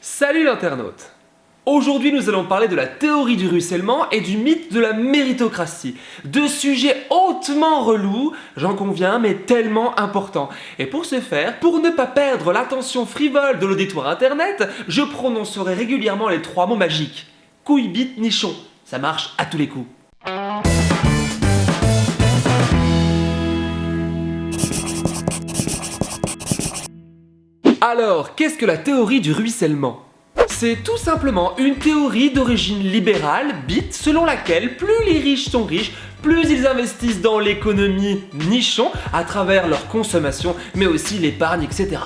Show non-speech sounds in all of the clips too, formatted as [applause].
Salut l'internaute Aujourd'hui nous allons parler de la théorie du ruissellement et du mythe de la méritocratie. Deux sujets hautement relous, j'en conviens, mais tellement importants. Et pour ce faire, pour ne pas perdre l'attention frivole de l'auditoire internet, je prononcerai régulièrement les trois mots magiques. Couille, bite, nichon. Ça marche à tous les coups. Alors, qu'est-ce que la théorie du ruissellement? C'est tout simplement une théorie d'origine libérale, bit, selon laquelle plus les riches sont riches, plus ils investissent dans l'économie nichon à travers leur consommation, mais aussi l'épargne, etc.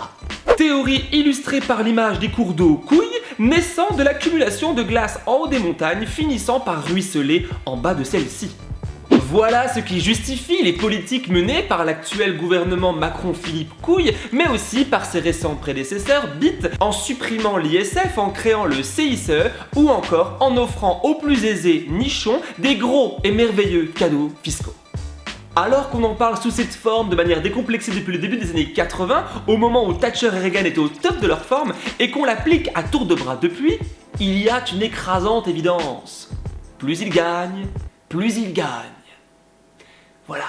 Théorie illustrée par l'image des cours d'eau couilles, naissant de l'accumulation de glace en haut des montagnes, finissant par ruisseler en bas de celles-ci. Voilà ce qui justifie les politiques menées par l'actuel gouvernement Macron-Philippe Couille, mais aussi par ses récents prédécesseurs BIT, en supprimant l'ISF, en créant le CICE, ou encore en offrant aux plus aisés nichons des gros et merveilleux cadeaux fiscaux. Alors qu'on en parle sous cette forme de manière décomplexée depuis le début des années 80, au moment où Thatcher et Reagan étaient au top de leur forme, et qu'on l'applique à tour de bras depuis, il y a une écrasante évidence. Plus ils gagnent, plus ils gagnent. Voilà.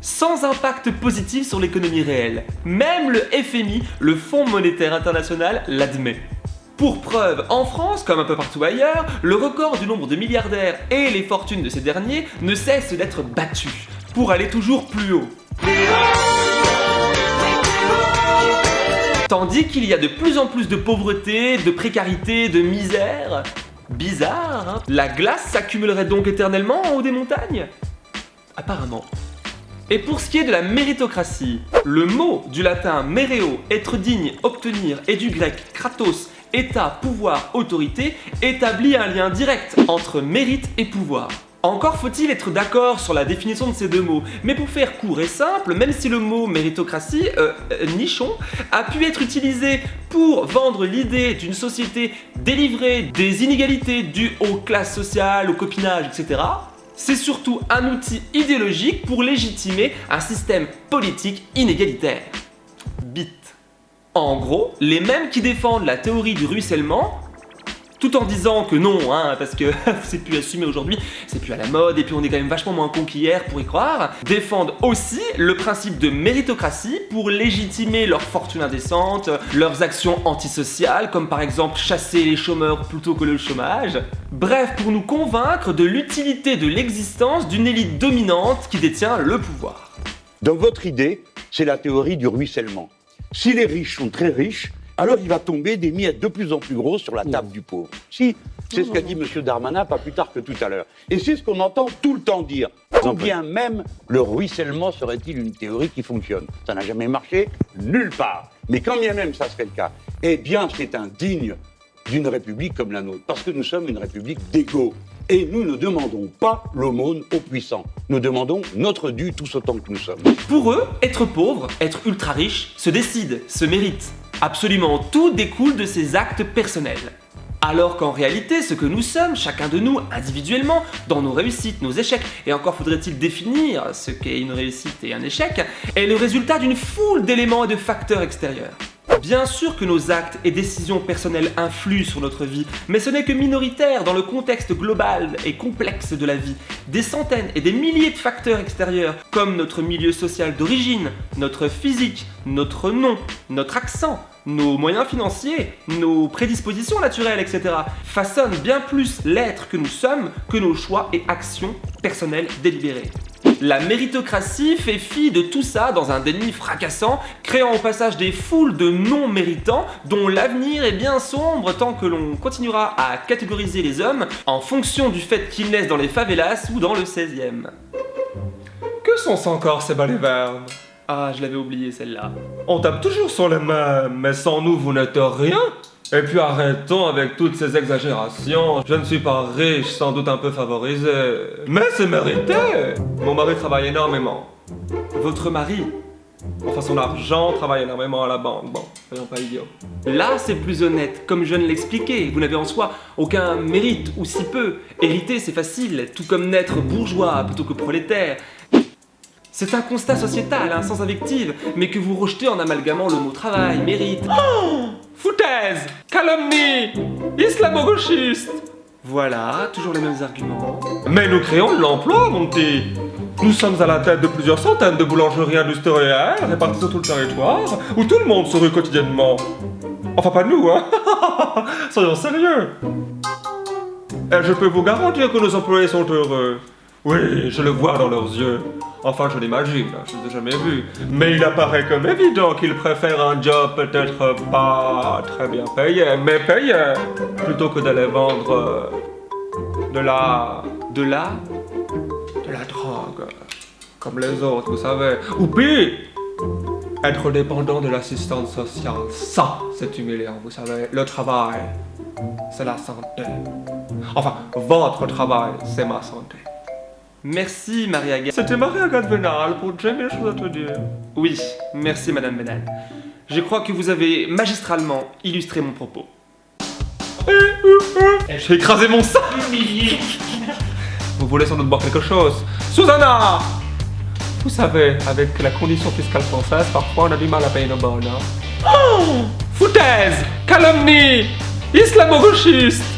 Sans impact positif sur l'économie réelle. Même le FMI, le Fonds monétaire international, l'admet. Pour preuve, en France, comme un peu partout ailleurs, le record du nombre de milliardaires et les fortunes de ces derniers ne cessent d'être battus, pour aller toujours plus haut. Tandis qu'il y a de plus en plus de pauvreté, de précarité, de misère. Bizarre, hein? La glace s'accumulerait donc éternellement en haut des montagnes? Apparemment. Et pour ce qui est de la méritocratie, le mot du latin mereo, être digne, obtenir, et du grec kratos, état, pouvoir, autorité, établit un lien direct entre mérite et pouvoir. Encore faut-il être d'accord sur la définition de ces deux mots, mais pour faire court et simple, même si le mot méritocratie, euh, euh, nichon, a pu être utilisé pour vendre l'idée d'une société délivrée des inégalités dues aux classes sociales, au copinage, etc., c'est surtout un outil idéologique pour légitimer un système politique inégalitaire. Bit. En gros, les mêmes qui défendent la théorie du ruissellement tout en disant que non, hein, parce que [laughs] c'est plus assumé aujourd'hui, c'est plus à la mode, et puis on est quand même vachement moins con qu'hier pour y croire, défendent aussi le principe de méritocratie pour légitimer leur fortune indécente, leurs actions antisociales, comme par exemple chasser les chômeurs plutôt que le chômage. Bref, pour nous convaincre de l'utilité de l'existence d'une élite dominante qui détient le pouvoir. Donc votre idée, c'est la théorie du ruissellement. Si les riches sont très riches, alors il va tomber des miettes de plus en plus grosses sur la table du pauvre. Si, c'est ce qu'a dit M. Darmanin pas plus tard que tout à l'heure. Et c'est ce qu'on entend tout le temps dire. Bien même le ruissellement serait-il une théorie qui fonctionne? Ça n'a jamais marché nulle part. Mais quand bien même ça serait le cas, eh bien c'est indigne d'une république comme la nôtre, parce que nous sommes une république d'égaux. Et nous ne demandons pas l'aumône aux puissants. Nous demandons notre dû tous autant que nous sommes. Pour eux, être pauvre, être ultra riche, se décide, se mérite. Absolument tout découle de ces actes personnels. Alors qu'en réalité, ce que nous sommes, chacun de nous, individuellement, dans nos réussites, nos échecs, et encore faudrait-il définir ce qu'est une réussite et un échec, est le résultat d'une foule d'éléments et de facteurs extérieurs. Bien sûr que nos actes et décisions personnelles influent sur notre vie, mais ce n'est que minoritaire dans le contexte global et complexe de la vie. Des centaines et des milliers de facteurs extérieurs, comme notre milieu social d'origine, notre physique, notre nom, notre accent, nos moyens financiers, nos prédispositions naturelles, etc., façonnent bien plus l'être que nous sommes que nos choix et actions personnelles délibérées. La méritocratie fait fi de tout ça dans un déni fracassant, créant au passage des foules de non-méritants dont l'avenir est bien sombre tant que l'on continuera à catégoriser les hommes en fonction du fait qu'ils naissent dans les favelas ou dans le 16e. Que sont-ce encore ces balivernes Ah, je l'avais oublié celle-là. On tape toujours sur les mêmes, mais sans nous vous n'êtes rien et puis arrêtons avec toutes ces exagérations. Je ne suis pas riche, sans doute un peu favorisé. Mais c'est mérité Mon mari travaille énormément. Votre mari Enfin, son argent travaille énormément à la banque. Bon, soyons pas idiots. Là, c'est plus honnête. Comme je viens de l'expliquer, vous n'avez en soi aucun mérite, ou si peu. Hériter, c'est facile, tout comme naître bourgeois plutôt que prolétaire. C'est un constat sociétal, hein, sans invective, mais que vous rejetez en amalgamant le mot travail, mérite. Oh Foutaise Calomnie Islamo-gauchiste Voilà, toujours les mêmes arguments. Mais nous créons de l'emploi, mon petit Nous sommes à la tête de plusieurs centaines de boulangeries industrielles réparties sur tout le territoire, où tout le monde se rue quotidiennement. Enfin, pas nous, hein [laughs] Soyons sérieux Et je peux vous garantir que nos employés sont heureux. Oui, je le vois dans leurs yeux. Enfin, je l'imagine, je ne les ai jamais vus. Mais il apparaît comme évident qu'ils préfèrent un job peut-être pas très bien payé, mais payé, plutôt que d'aller vendre euh, de la... de la... de la drogue. Comme les autres, vous savez. Ou pire, être dépendant de l'assistance sociale. Ça, c'est humiliant, vous savez. Le travail, c'est la santé. Enfin, votre travail, c'est ma santé. Merci, Marie-Agathe. C'était Marie-Agathe Vénal pour J'ai mille choses à te dire. Oui, merci, Madame Vénal. Je crois que vous avez magistralement illustré mon propos. J'ai écrasé mon sang Vous voulez sans doute boire quelque chose Susanna Vous savez, avec la condition fiscale française, parfois on a du mal à payer nos bonnes. Hein. Oh Foutaise Calomnie Islamo-gauchiste